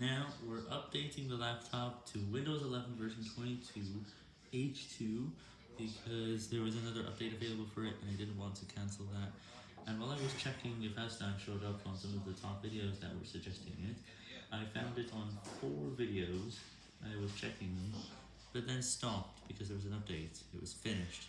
Now, we're updating the laptop to Windows 11 version 22 H2 because there was another update available for it and I didn't want to cancel that. And while I was checking if Aston showed up on some of the top videos that were suggesting it, I found it on four videos, I was checking them, but then stopped because there was an update, it was finished.